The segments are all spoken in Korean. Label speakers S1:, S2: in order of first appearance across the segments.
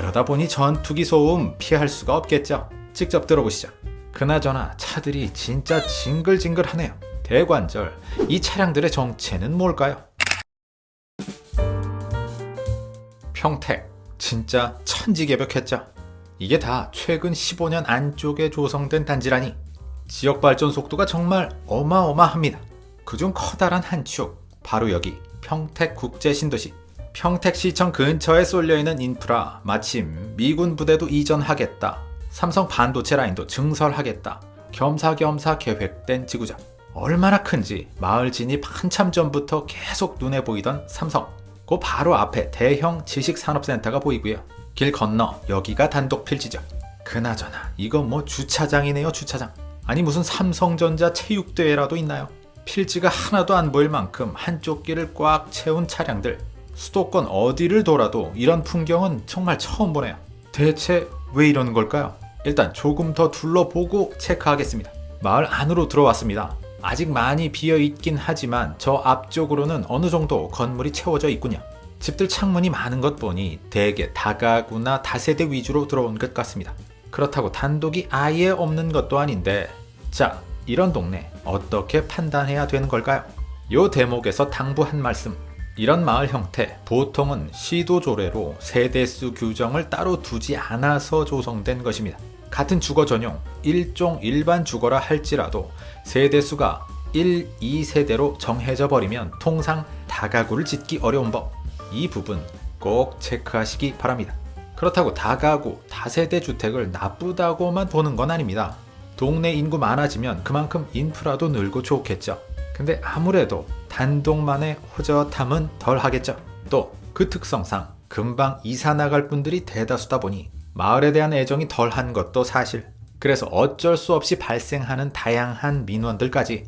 S1: 그러다 보니 전투기 소음 피할 수가 없겠죠. 직접 들어보시죠. 그나저나 차들이 진짜 징글징글하네요. 대관절, 이 차량들의 정체는 뭘까요? 평택, 진짜 천지개벽했죠. 이게 다 최근 15년 안쪽에 조성된 단지라니 지역 발전 속도가 정말 어마어마합니다. 그중 커다란 한 축, 바로 여기 평택 국제신도시. 평택시청 근처에 쏠려있는 인프라, 마침 미군 부대도 이전하겠다. 삼성 반도체 라인도 증설하겠다. 겸사겸사 계획된 지구장. 얼마나 큰지 마을 진입 한참 전부터 계속 눈에 보이던 삼성. 그 바로 앞에 대형 지식산업센터가 보이고요. 길 건너 여기가 단독 필지죠. 그나저나 이건 뭐 주차장이네요 주차장. 아니 무슨 삼성전자 체육대회라도 있나요? 필지가 하나도 안 보일 만큼 한쪽 길을 꽉 채운 차량들. 수도권 어디를 돌아도 이런 풍경은 정말 처음 보네요. 대체 왜 이러는 걸까요? 일단 조금 더 둘러보고 체크하겠습니다. 마을 안으로 들어왔습니다. 아직 많이 비어 있긴 하지만 저 앞쪽으로는 어느 정도 건물이 채워져 있군요. 집들 창문이 많은 것 보니 대개 다가구나 다세대 위주로 들어온 것 같습니다. 그렇다고 단독이 아예 없는 것도 아닌데 자 이런 동네 어떻게 판단해야 되는 걸까요? 요 대목에서 당부 한 말씀 이런 마을 형태 보통은 시도조례로 세대수 규정을 따로 두지 않아서 조성된 것입니다. 같은 주거 전용 일종 일반 주거라 할지라도 세대수가 1, 2세대로 정해져 버리면 통상 다가구를 짓기 어려운 법. 이 부분 꼭 체크하시기 바랍니다. 그렇다고 다가구, 다세대 주택을 나쁘다고만 보는 건 아닙니다. 동네 인구 많아지면 그만큼 인프라도 늘고 좋겠죠. 근데 아무래도 단독만의 호젓함은 덜 하겠죠. 또 그 특성상 금방 이사 나갈 분들이 대다수다 보니 마을에 대한 애정이 덜한 것도 사실. 그래서 어쩔 수 없이 발생하는 다양한 민원들까지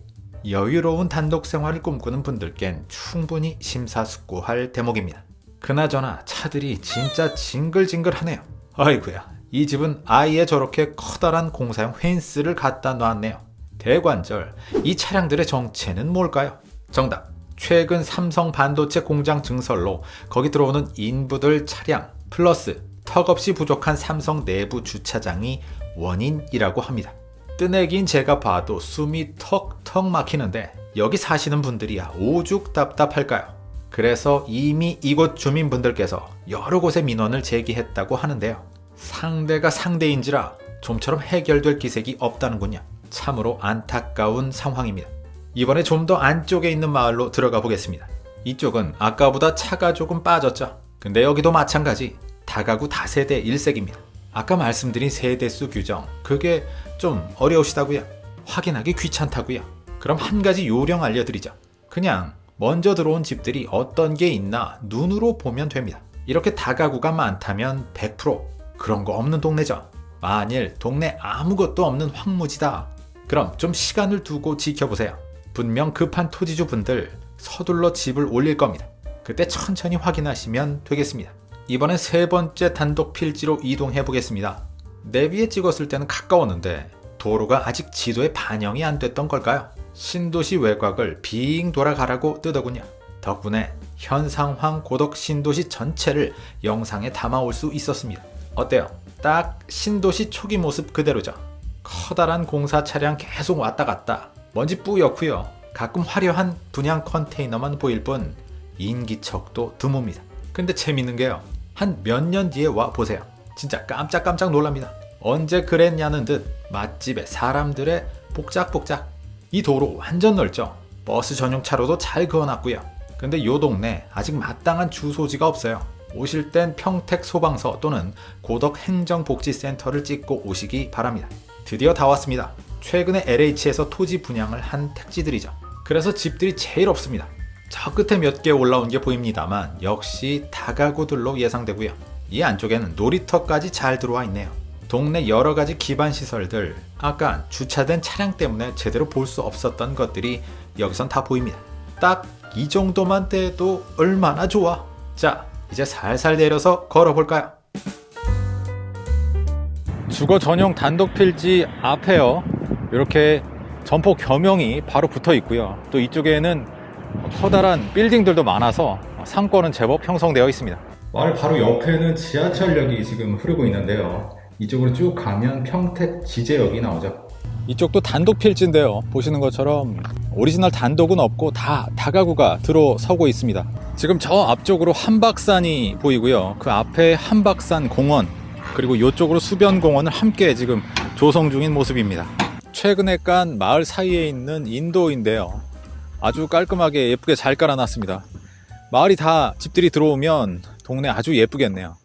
S1: 여유로운 단독 생활을 꿈꾸는 분들겐 충분히 심사숙고할 대목입니다. 그나저나 차들이 진짜 징글징글하네요. 아이구야, 이 집은 아예 저렇게 커다란 공사용 펜스를 갖다 놨네요. 대관절, 이 차량들의 정체는 뭘까요? 정답, 최근 삼성 반도체 공장 증설로 거기 들어오는 인부들 차량 플러스 턱없이 부족한 삼성 내부 주차장이 원인이라고 합니다. 뜨내긴 제가 봐도 숨이 턱턱 막히는데 여기 사시는 분들이야 오죽 답답할까요? 그래서 이미 이곳 주민분들께서 여러 곳에 민원을 제기했다고 하는데요. 상대가 상대인지라 좀처럼 해결될 기색이 없다는군요. 참으로 안타까운 상황입니다. 이번에 좀 더 안쪽에 있는 마을로 들어가 보겠습니다. 이쪽은 아까보다 차가 조금 빠졌죠. 근데 여기도 마찬가지 다가구 다세대 일색입니다. 아까 말씀드린 세대수 규정 그게 좀 어려우시다고요? 확인하기 귀찮다고요? 그럼 한 가지 요령 알려드리죠. 그냥 먼저 들어온 집들이 어떤 게 있나 눈으로 보면 됩니다. 이렇게 다가구가 많다면 100% 그런 거 없는 동네죠. 만일 동네 아무것도 없는 황무지다. 그럼 좀 시간을 두고 지켜보세요. 분명 급한 토지주 분들 서둘러 집을 올릴 겁니다. 그때 천천히 확인하시면 되겠습니다. 이번엔 세 번째 단독 필지로 이동해 보겠습니다. 내비에 찍었을 때는 가까웠는데 도로가 아직 지도에 반영이 안 됐던 걸까요? 신도시 외곽을 빙 돌아가라고 뜨더군요. 덕분에 현 상황 고덕 신도시 전체를 영상에 담아올 수 있었습니다. 어때요? 딱 신도시 초기 모습 그대로죠. 커다란 공사 차량 계속 왔다 갔다 먼지 뿌옇고요. 가끔 화려한 분양 컨테이너만 보일 뿐 인기척도 드뭅니다. 근데 재밌는 게요. 한 몇 년 뒤에 와 보세요. 진짜 깜짝깜짝 놀랍니다. 언제 그랬냐는 듯 맛집에 사람들의 복작복작 이 도로 완전 넓죠. 버스 전용 차로도 잘 그어놨고요. 근데 요 동네 아직 마땅한 주소지가 없어요. 오실 땐 평택 소방서 또는 고덕 행정복지센터를 찍고 오시기 바랍니다. 드디어 다 왔습니다. 최근에 LH에서 토지 분양을 한 택지들이죠. 그래서 집들이 제일 없습니다. 저 끝에 몇 개 올라온 게 보입니다만 역시 다가구들로 예상되고요. 이 안쪽에는 놀이터까지 잘 들어와 있네요. 동네 여러 가지 기반 시설들, 아까 주차된 차량 때문에 제대로 볼 수 없었던 것들이 여기선 다 보입니다. 딱 이 정도만 돼도 얼마나 좋아. 자, 이제 살살 내려서 걸어볼까요? 주거 전용 단독 필지 앞에요. 이렇게 점포 겸용이 바로 붙어 있고요. 또 이쪽에는 커다란 빌딩들도 많아서 상권은 제법 형성되어 있습니다. 마을 바로 옆에는 지하철역이 지금 흐르고 있는데요. 이쪽으로 쭉 가면 평택 지제역이 나오죠. 이쪽도 단독 필지인데요. 보시는 것처럼 오리지널 단독은 없고 다 다가구가 들어서고 있습니다. 지금 저 앞쪽으로 한박산이 보이고요. 그 앞에 한박산 공원 그리고 이쪽으로 수변공원을 함께 지금 조성 중인 모습입니다. 최근에 깐 마을 사이에 있는 인도인데요. 아주 깔끔하게 예쁘게 잘 깔아놨습니다. 마을이 다 집들이 들어오면 동네 아주 예쁘겠네요.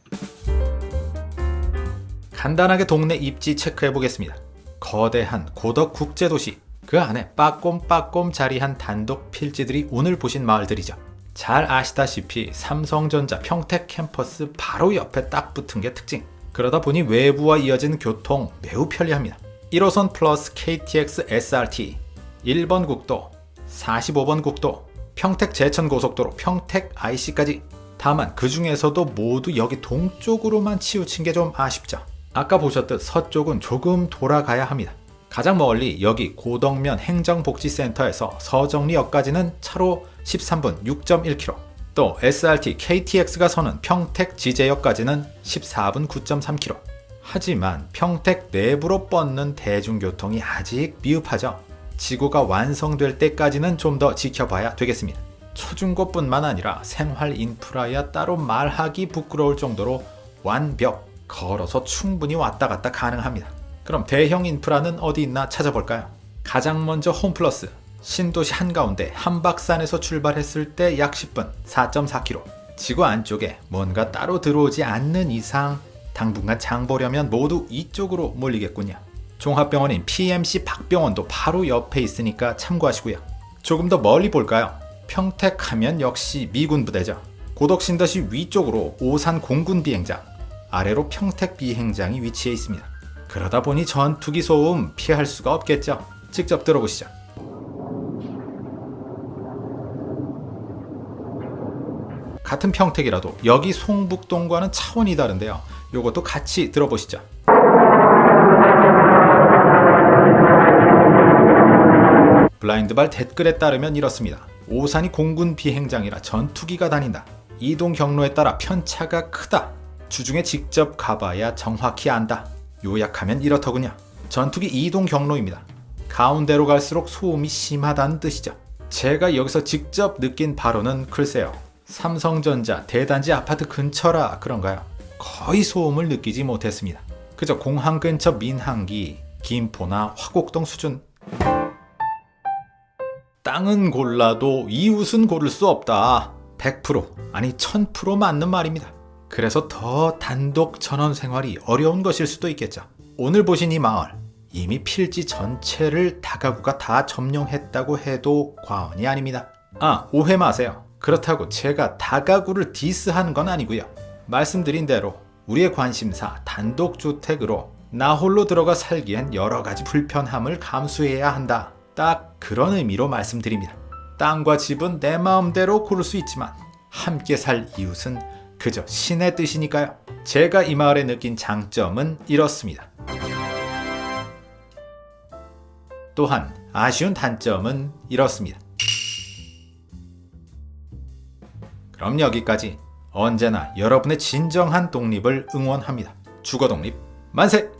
S1: 간단하게 동네 입지 체크해 보겠습니다. 거대한 고덕 국제도시 그 안에 빠꼼빠꼼 자리한 단독 필지들이 오늘 보신 마을들이죠. 잘 아시다시피 삼성전자 평택 캠퍼스 바로 옆에 딱 붙은 게 특징. 그러다 보니 외부와 이어진 교통 매우 편리합니다. 1호선 플러스 KTX SRT, 1번 국도, 45번 국도, 평택 제천 고속도로 평택 IC까지. 다만 그 중에서도 모두 여기 동쪽으로만 치우친 게 좀 아쉽죠. 아까 보셨듯 서쪽은 조금 돌아가야 합니다. 가장 멀리 여기 고덕면 행정복지센터에서 서정리역까지는 차로 13분 6.1km 또 SRT KTX가 서는 평택 지제역까지는 14분 9.3km 하지만 평택 내부로 뻗는 대중교통이 아직 미흡하죠. 지구가 완성될 때까지는 좀 더 지켜봐야 되겠습니다. 초중고뿐만 아니라 생활 인프라야 따로 말하기 부끄러울 정도로 완벽 걸어서 충분히 왔다 갔다 가능합니다. 그럼 대형 인프라는 어디 있나 찾아볼까요? 가장 먼저 홈플러스 신도시 한가운데 한박산에서 출발했을 때 약 10분 4.4km 지구 안쪽에 뭔가 따로 들어오지 않는 이상 당분간 장 보려면 모두 이쪽으로 몰리겠군요. 종합병원인 PMC 박병원도 바로 옆에 있으니까 참고하시고요. 조금 더 멀리 볼까요? 평택하면 역시 미군 부대죠. 고덕신도시 위쪽으로 오산 공군 비행장, 아래로 평택 비행장이 위치해 있습니다. 그러다 보니 전투기 소음 피할 수가 없겠죠. 직접 들어보시죠. 같은 평택이라도 여기 송북동과는 차원이 다른데요. 요것도 같이 들어보시죠. 블라인드발 댓글에 따르면 이렇습니다. 오산이 공군 비행장이라 전투기가 다닌다. 이동 경로에 따라 편차가 크다. 주중에 직접 가봐야 정확히 안다. 요약하면 이렇더군요. 전투기 이동 경로입니다. 가운데로 갈수록 소음이 심하다는 뜻이죠. 제가 여기서 직접 느낀 바로는 글쎄요. 삼성전자 대단지 아파트 근처라 그런가요? 거의 소음을 느끼지 못했습니다. 그저 공항 근처 민항기, 김포나 화곡동 수준. 땅은 골라도 이웃은 고를 수 없다. 100% 아니 1000% 맞는 말입니다. 그래서 더 단독 전원 생활이 어려운 것일 수도 있겠죠. 오늘 보신 이 마을 이미 필지 전체를 다가구가 다 점령했다고 해도 과언이 아닙니다. 아 오해 마세요. 그렇다고 제가 다가구를 디스하는 건 아니고요. 말씀드린 대로 우리의 관심사 단독주택으로 나 홀로 들어가 살기엔 여러 가지 불편함을 감수해야 한다. 딱 그런 의미로 말씀드립니다. 땅과 집은 내 마음대로 고를 수 있지만 함께 살 이웃은 그저 신의 뜻이니까요. 제가 이 마을에 느낀 장점은 이렇습니다. 또한 아쉬운 단점은 이렇습니다. 그럼 여기까지 언제나 여러분의 진정한 독립을 응원합니다. 주거 독립 만세!